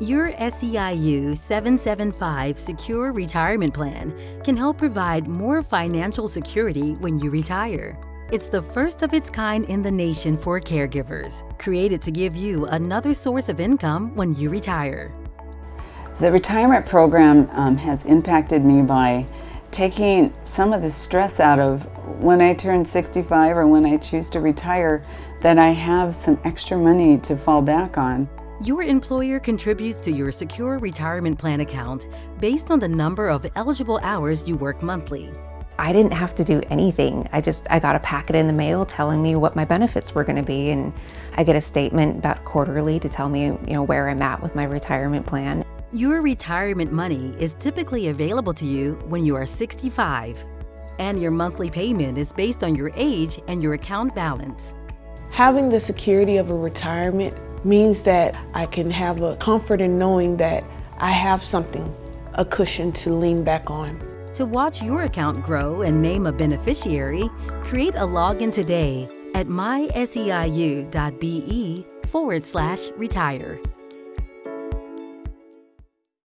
Your SEIU 775 Secure Retirement Plan can help provide more financial security when you retire. It's the first of its kind in the nation for caregivers, created to give you another source of income when you retire. The retirement program um, has impacted me by taking some of the stress out of when I turn 65 or when I choose to retire, that I have some extra money to fall back on. Your employer contributes to your secure retirement plan account based on the number of eligible hours you work monthly. I didn't have to do anything. I just, I got a packet in the mail telling me what my benefits were gonna be and I get a statement about quarterly to tell me, you know, where I'm at with my retirement plan. Your retirement money is typically available to you when you are 65 and your monthly payment is based on your age and your account balance. Having the security of a retirement means that I can have a comfort in knowing that I have something, a cushion to lean back on. To watch your account grow and name a beneficiary, create a login today at myseiu.be forward slash retire.